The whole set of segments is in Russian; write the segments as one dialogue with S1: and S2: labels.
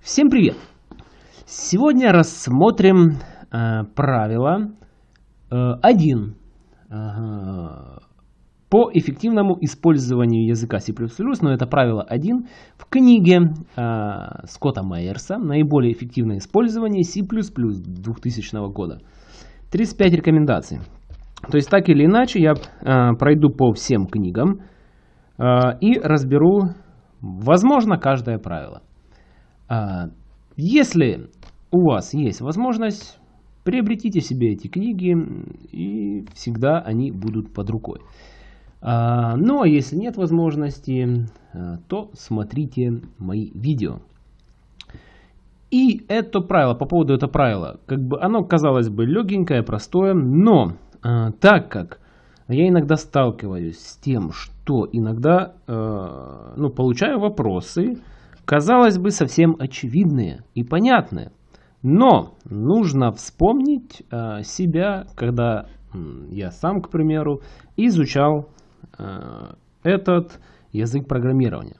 S1: Всем привет! Сегодня рассмотрим э, правило э, 1 э, по эффективному использованию языка C++, но это правило 1 в книге э, Скотта Майерса «Наиболее эффективное использование C++ 2000 года». 35 рекомендаций. То есть так или иначе я э, пройду по всем книгам э, и разберу, возможно, каждое правило. А, если у вас есть возможность, приобретите себе эти книги, и всегда они будут под рукой. А, ну а если нет возможности, а, то смотрите мои видео. И это правило, по поводу этого правила, как бы оно казалось бы легенькое, простое, но так как я иногда сталкиваюсь с тем, что иногда ну, получаю вопросы, казалось бы, совсем очевидные и понятные. Но нужно вспомнить э, себя, когда э, я сам, к примеру, изучал э, этот язык программирования.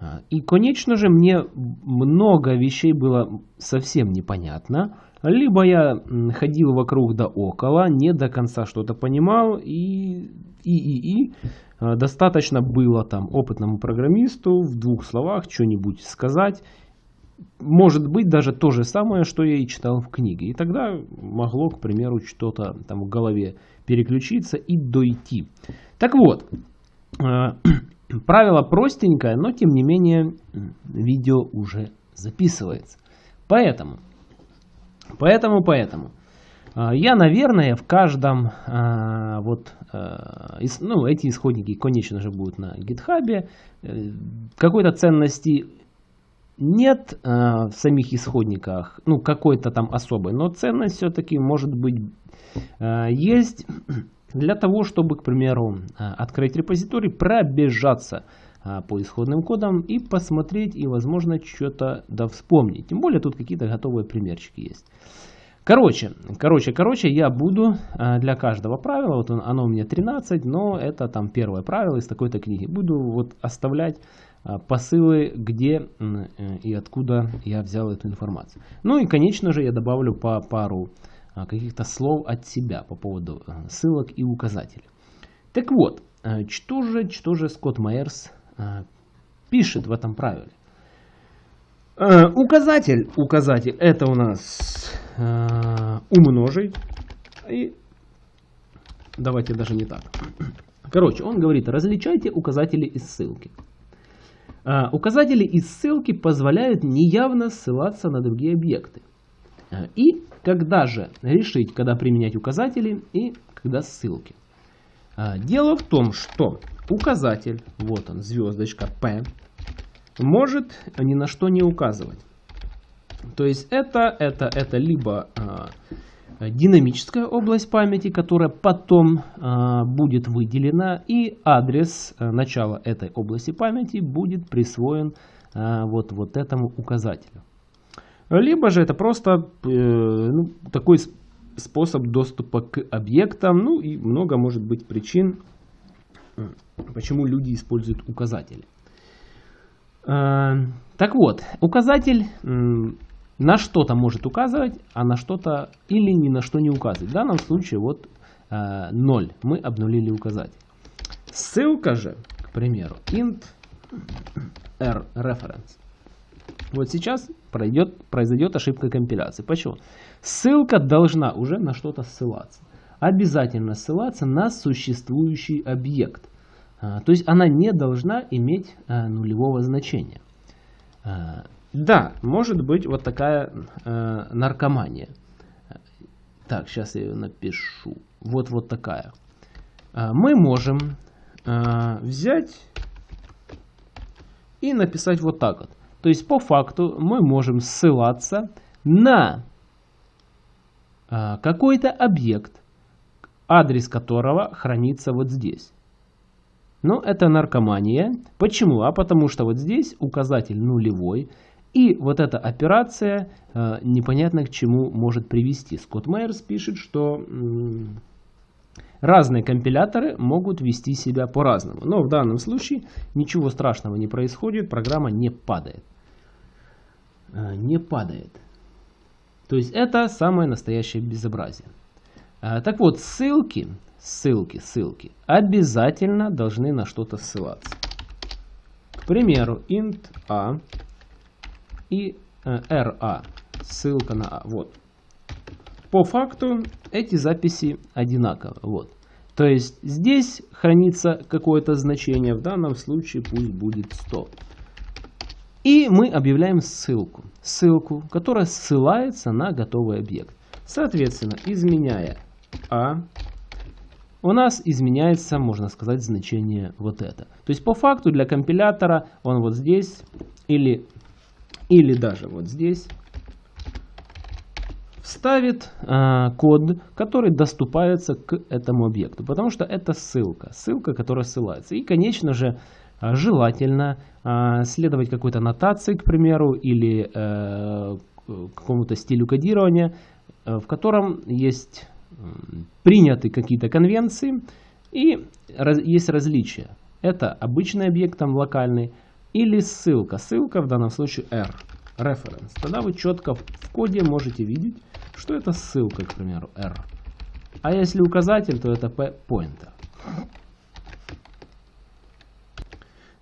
S1: Э, и, конечно же, мне много вещей было совсем непонятно. Либо я ходил вокруг да около, не до конца что-то понимал, и, и, и, и Э, достаточно было там опытному программисту в двух словах что-нибудь сказать. Может быть даже то же самое, что я и читал в книге. И тогда могло, к примеру, что-то там в голове переключиться и дойти. Так вот, э, правило простенькое, но тем не менее видео уже записывается. Поэтому, поэтому, поэтому. А, я, наверное, в каждом, а, вот, а, ну, эти исходники, конечно же, будут на гитхабе. Э, какой-то ценности нет в самих исходниках, ну, какой-то там особой, но ценность все-таки может быть есть для того, чтобы, к примеру, открыть репозиторий, пробежаться по исходным кодам и посмотреть, и, возможно, что-то да вспомнить. Тем более, тут какие-то готовые примерчики есть. Короче, короче, короче, я буду а, для каждого правила, вот оно у меня 13, но это там первое правило из такой-то книги. Буду вот оставлять а, посылы, где э, и откуда я взял эту информацию. Ну и, конечно же, я добавлю по пару а, каких-то слов от себя по поводу ссылок и указателей. Так вот, что же, что же Скотт Майерс пишет в этом правиле? Указатель, указатель, это у нас э, умножить. И давайте даже не так. Короче, он говорит, различайте указатели и ссылки. Э, указатели и ссылки позволяют неявно ссылаться на другие объекты. Э, и когда же решить, когда применять указатели и когда ссылки. Э, дело в том, что указатель, вот он, звездочка P, может ни на что не указывать. То есть это, это, это либо э, динамическая область памяти, которая потом э, будет выделена, и адрес э, начала этой области памяти будет присвоен э, вот, вот этому указателю. Либо же это просто э, ну, такой способ доступа к объектам, ну и много может быть причин, почему люди используют указатели. Э, так вот, указатель на что-то может указывать, а на что-то или ни на что не указывать. В данном случае вот э, 0. Мы обнулили указатель. Ссылка же, к примеру, int r reference. Вот сейчас пройдет, произойдет ошибка компиляции. Почему? Ссылка должна уже на что-то ссылаться. Обязательно ссылаться на существующий объект. А, то есть она не должна иметь а, нулевого значения. А, да, может быть вот такая наркомания. Так, сейчас я ее напишу. Вот вот такая. Мы можем взять и написать вот так вот. То есть по факту мы можем ссылаться на какой-то объект, адрес которого хранится вот здесь. Но это наркомания. Почему? А потому что вот здесь указатель нулевой. И вот эта операция э, непонятно к чему может привести. Скотт Майерс пишет, что разные компиляторы могут вести себя по-разному. Но в данном случае ничего страшного не происходит, программа не падает. э, не падает. То есть это самое настоящее безобразие. Э, так вот, ссылки, ссылки, ссылки обязательно должны на что-то ссылаться. К примеру, int a и ra, ссылка на a. Вот. По факту эти записи одинаковы. Вот. То есть здесь хранится какое-то значение, в данном случае пусть будет 100. И мы объявляем ссылку, ссылку, которая ссылается на готовый объект. Соответственно, изменяя А, у нас изменяется, можно сказать, значение вот это. То есть по факту для компилятора он вот здесь или, или даже вот здесь ставит э, код, который доступается к этому объекту, потому что это ссылка, ссылка, которая ссылается. И, конечно же, а, желательно э, следовать какой-то нотации, к примеру, или э, какому-то стилю кодирования, э, в котором есть приняты какие-то конвенции и есть различия. Это обычный объект там локальный или ссылка. Ссылка в данном случае R, reference. Тогда вы четко в коде можете видеть, что это ссылка, к примеру, R. А если указатель, то это P-pointer.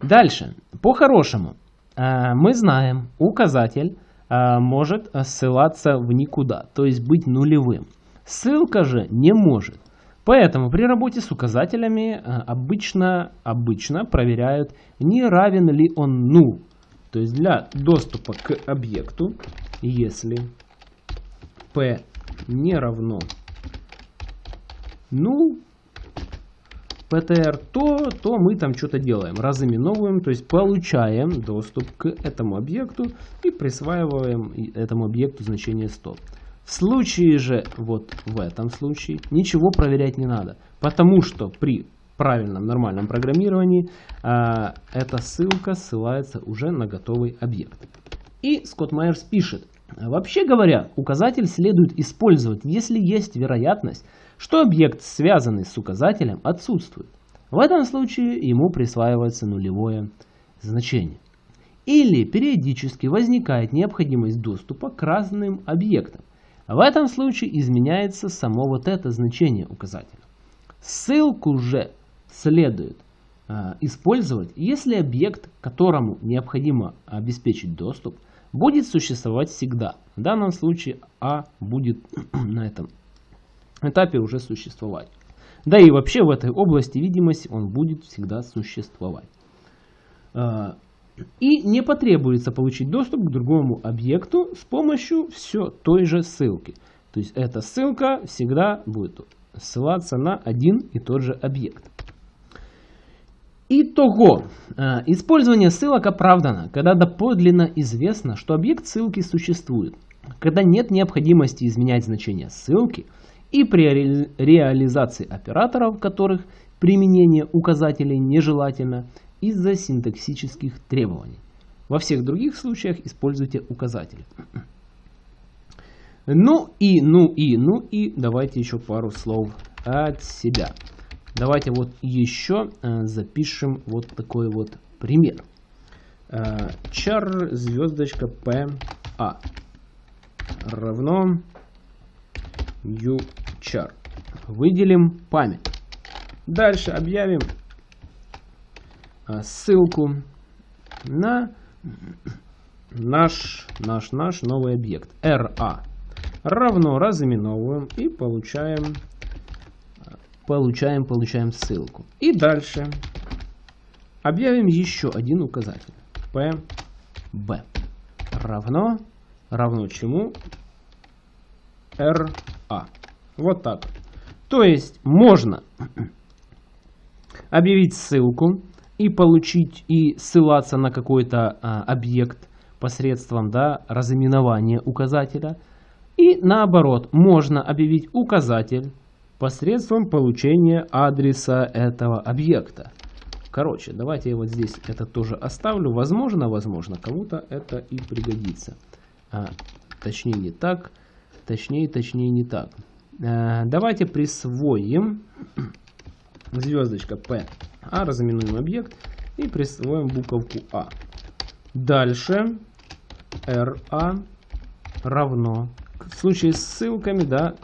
S1: Дальше. По-хорошему, э, мы знаем, указатель э, может ссылаться в никуда, то есть быть нулевым. Ссылка же не может. Поэтому при работе с указателями э, обычно, обычно проверяют, не равен ли он null. То есть для доступа к объекту, если p не равно ну ptr, то, то мы там что-то делаем, разыменовываем, то есть получаем доступ к этому объекту и присваиваем этому объекту значение 100. В случае же, вот в этом случае, ничего проверять не надо, потому что при правильном нормальном программировании э, эта ссылка ссылается уже на готовый объект. И Скотт Майерс пишет, Вообще говоря, указатель следует использовать, если есть вероятность, что объект, связанный с указателем, отсутствует. В этом случае ему присваивается нулевое значение. Или периодически возникает необходимость доступа к разным объектам. В этом случае изменяется само вот это значение указателя. Ссылку же следует э, использовать, если объект, которому необходимо обеспечить доступ, будет существовать всегда. В данном случае А будет на этом этапе уже существовать. Да и вообще в этой области видимости он будет всегда существовать. И не потребуется получить доступ к другому объекту с помощью все той же ссылки. То есть эта ссылка всегда будет ссылаться на один и тот же объект. Итого, э, использование ссылок оправдано, когда доподлинно известно, что объект ссылки существует, когда нет необходимости изменять значение ссылки и при реализации операторов, которых применение указателей нежелательно из-за синтаксических требований. Во всех других случаях используйте указатели. Ну и, ну и, ну и, давайте еще пару слов от себя. Давайте вот еще э, запишем вот такой вот пример. Э, char звездочка p a равно uchar. Выделим память. Дальше объявим э, ссылку на наш, наш, наш новый объект ra равно разыменовываем и получаем Получаем, получаем ссылку. И дальше объявим еще один указатель. PB равно, равно чему? RA. Вот так. То есть можно объявить ссылку и получить и ссылаться на какой-то а, объект посредством да, разыменования указателя. И наоборот, можно объявить указатель посредством получения адреса этого объекта. Короче, давайте я вот здесь это тоже оставлю. Возможно, возможно, кому-то это и пригодится. А, точнее не так, точнее, точнее не так. А, давайте присвоим звездочка P, а разыменуем объект и присвоим буковку А. Дальше RA равно. В случае с ссылками, да,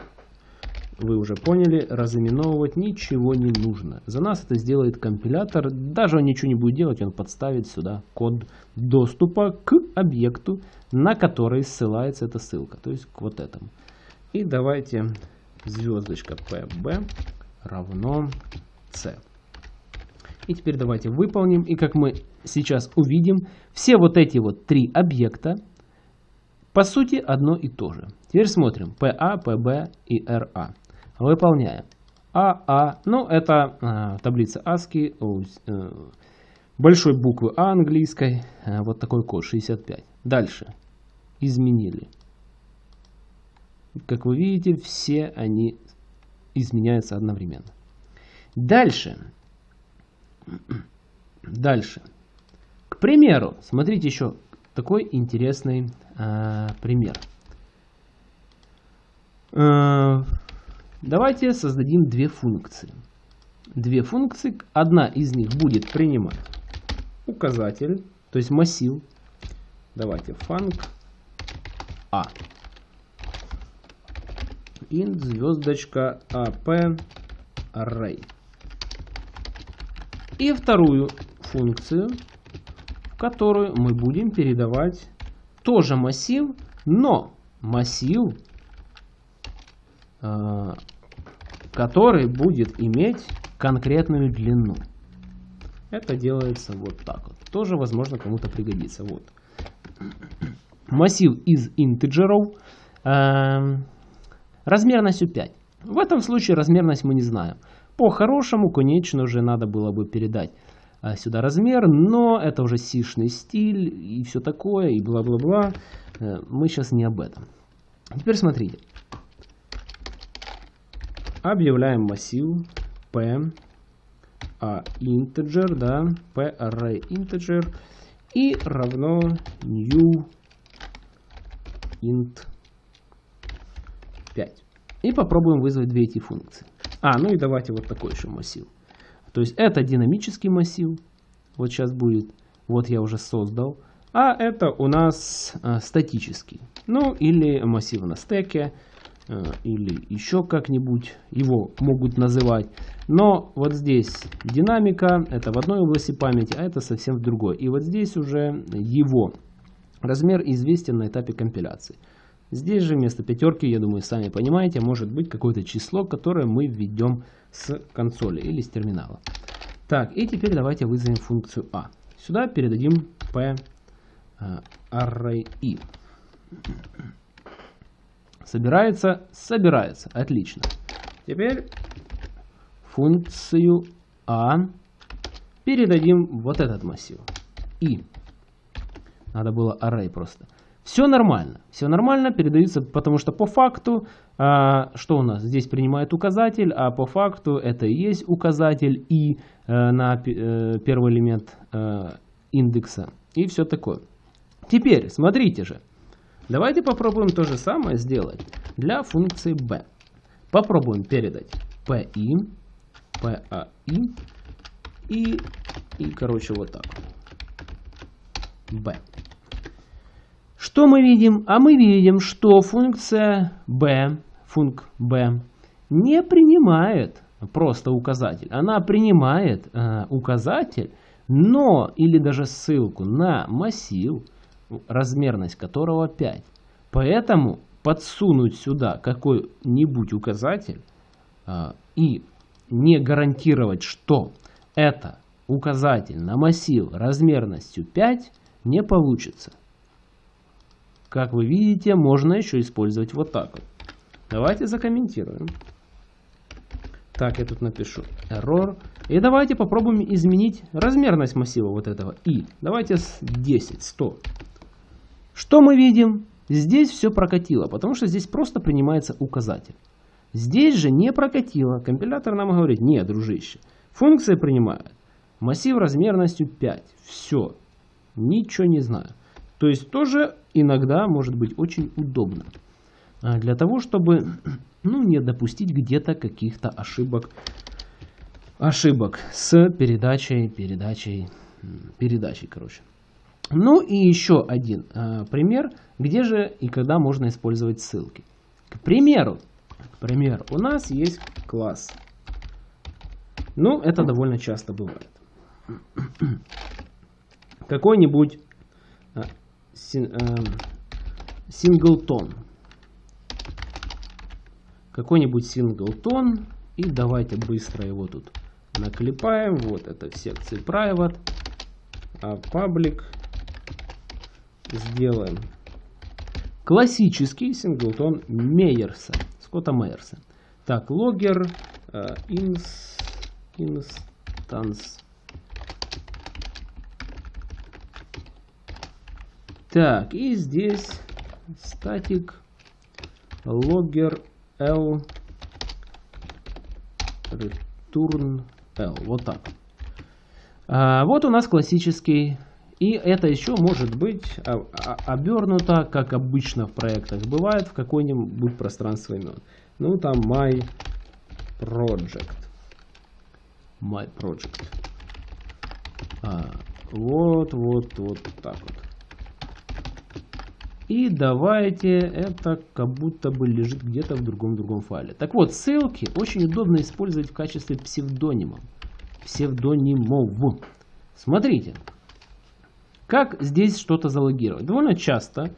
S1: вы уже поняли, разыменовывать ничего не нужно. За нас это сделает компилятор. Даже он ничего не будет делать, он подставит сюда код доступа к объекту, на который ссылается эта ссылка. То есть к вот этому. И давайте звездочка pb равно c. И теперь давайте выполним. И как мы сейчас увидим, все вот эти вот три объекта по сути одно и то же. Теперь смотрим. PA, PB и RA. Выполняем. АА, а, ну это э, таблица ASCII, э, большой буквы А английской, э, вот такой код 65. Дальше. Изменили. Как вы видите, все они изменяются одновременно. Дальше. Дальше. К примеру, смотрите еще такой интересный э, пример. Э, давайте создадим две функции. Две функции. Одна из них будет принимать указатель, то есть массив. Давайте func a int звездочка ap array. И вторую функцию, в которую мы будем передавать тоже массив, но массив, э, который будет иметь конкретную длину. Это делается вот так вот. Тоже, возможно, кому-то пригодится. Вот. Массив из интеджеров э, размерностью 5. В этом случае размерность мы не знаем. По-хорошему, конечно же, надо было бы передать а, сюда размер, но это уже сишный стиль и все такое, и бла-бла-бла. Э, мы сейчас не об этом. Теперь смотрите. Объявляем массив p a integer, да, p array integer и равно new int 5. И попробуем вызвать две эти функции. А, ну и давайте вот такой еще массив. То есть это динамический массив. Вот сейчас будет. Вот я уже создал. А это у нас э, статический. Ну или массив на стеке. Э, или еще как-нибудь его могут называть. Но вот здесь динамика. Это в одной области памяти, а это совсем в другой. И вот здесь уже его размер известен на этапе компиляции. Здесь же вместо пятерки, я думаю, сами понимаете, может быть какое-то число, которое мы введем с консоли или с терминала. Так, и теперь давайте вызовем функцию a. Сюда передадим p uh, array i. Собирается? Собирается. Отлично. Теперь функцию a передадим вот этот массив. i. Надо было array просто. Все нормально. Все нормально передается, потому что по факту, а, что у нас? Здесь принимает указатель, а по факту это и есть указатель и а, на а, первый элемент а, индекса. И все такое. Теперь, смотрите же. Давайте попробуем то же самое сделать для функции b. Попробуем передать pi, pai и, и короче, вот так. b. Что мы видим? А мы видим, что функция b, функ b, не принимает просто указатель. Она принимает э, указатель, но или даже ссылку на массив, размерность которого 5. Поэтому подсунуть сюда какой-нибудь указатель э, и не гарантировать, что это указатель на массив размерностью 5 не получится. Как вы видите, можно еще использовать вот так вот. Давайте закомментируем. Так, я тут напишу error. И давайте попробуем изменить размерность массива вот этого и. Давайте с 10, 100. Что мы видим? Здесь все прокатило, потому что здесь просто принимается указатель. Здесь же не прокатило. Компилятор нам говорит, нет, дружище, функция принимает. Массив размерностью 5. Все. Ничего не знаю. То есть тоже иногда может быть очень удобно. А, для того, чтобы ну, не допустить где-то каких-то ошибок, ошибок с передачей, передачей, передачей, короче. Ну и еще один э, пример, где же и когда можно использовать ссылки. К примеру, к примеру, у нас есть класс. Ну, это довольно часто бывает. Какой-нибудь э, синглтон. Какой-нибудь синглтон. И давайте быстро его тут наклепаем. Вот это в секции private. А public сделаем классический синглтон Мейерса, Скотта Мейерса. Так, логер uh, ins, instance. Так, и здесь статик logger l return l. Вот так. А, вот у нас классический и это еще может быть обернуто, как обычно в проектах бывает, в какое-нибудь пространство имен. Ну там my project. My project. А, вот, вот, вот так вот. И давайте это как будто бы лежит где-то в другом-другом файле. Так вот, ссылки очень удобно использовать в качестве псевдонимов. Псевдонимов. Смотрите, как здесь что-то залогировать? Довольно часто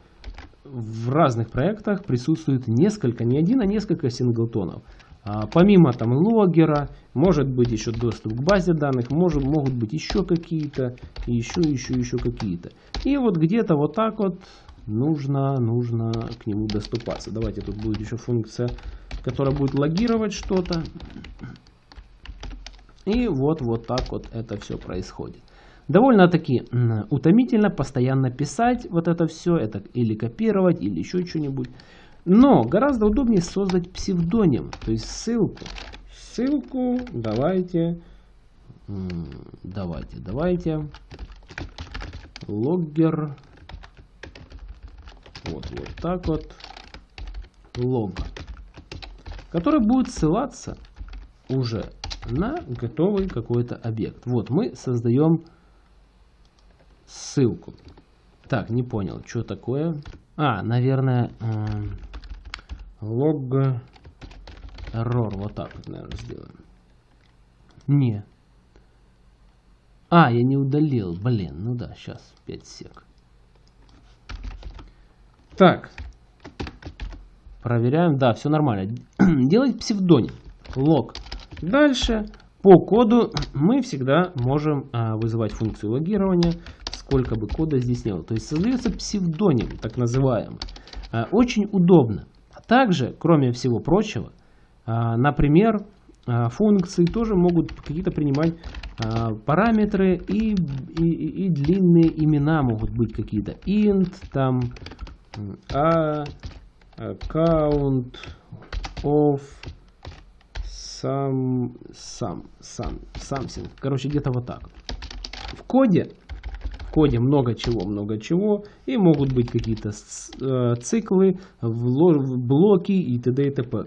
S1: в разных проектах присутствует несколько, не один, а несколько синглтонов. А, помимо там логера, может быть еще доступ к базе данных, может, могут быть еще какие-то, еще, еще, еще какие-то. И вот где-то вот так вот нужно, нужно к нему доступаться. Давайте тут будет еще функция, которая будет логировать что-то. И вот, вот так вот это все происходит. Довольно-таки утомительно постоянно писать вот это все, это или копировать, или еще что-нибудь. Но гораздо удобнее создать псевдоним, то есть ссылку. Ссылку давайте, давайте, давайте, логгер, вот, вот так вот, лог, который будет ссылаться уже на готовый какой-то объект. Вот мы создаем ссылку. Так, не понял, что такое. А, наверное, лог э, error. Вот так вот, наверное, сделаем. Не. А, я не удалил. Блин, ну да, сейчас 5 сек. Так. Проверяем. Да, все нормально. Делать псевдоним. Лог. Дальше по коду мы всегда можем а, вызывать функцию логирования сколько бы кода здесь не было. То есть создается псевдоним, так называемый. А, очень удобно. Также, кроме всего прочего, а, например, а, функции тоже могут какие-то принимать параметры и, и, и длинные имена могут быть какие-то. int, там, a, account of some, some, some, something. Короче, где-то вот так. В коде в коде много чего, много чего, и могут быть какие-то э, циклы, блоки и т.д. и т.п.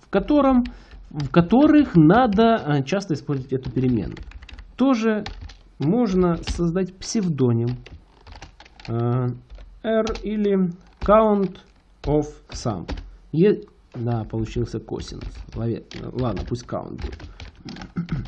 S1: В, котором, в которых надо э, часто использовать эту переменную. Тоже можно создать псевдоним э, r или count of sum. Е... Да, получился косинус. Ладно, пусть count будет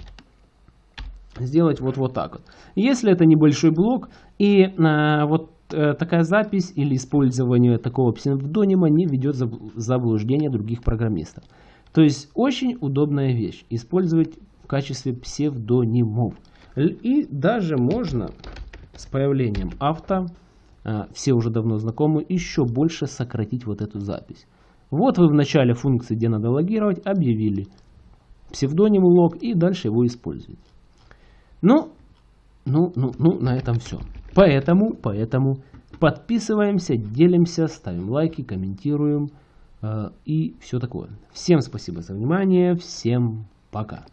S1: сделать вот, вот так вот. Если это небольшой блок и э, вот э, такая запись или использование такого псевдонима не ведет в заблуждение других программистов. То есть очень удобная вещь использовать в качестве псевдонимов. И даже можно с появлением авто, все уже давно знакомы, еще больше сократить вот эту запись. Вот вы в начале функции, где надо логировать, объявили псевдоним лог и дальше его используете. Ну, ну, ну, ну, на этом все. Поэтому, поэтому подписываемся, делимся, ставим лайки, комментируем э, и все такое. Всем спасибо за внимание, всем пока.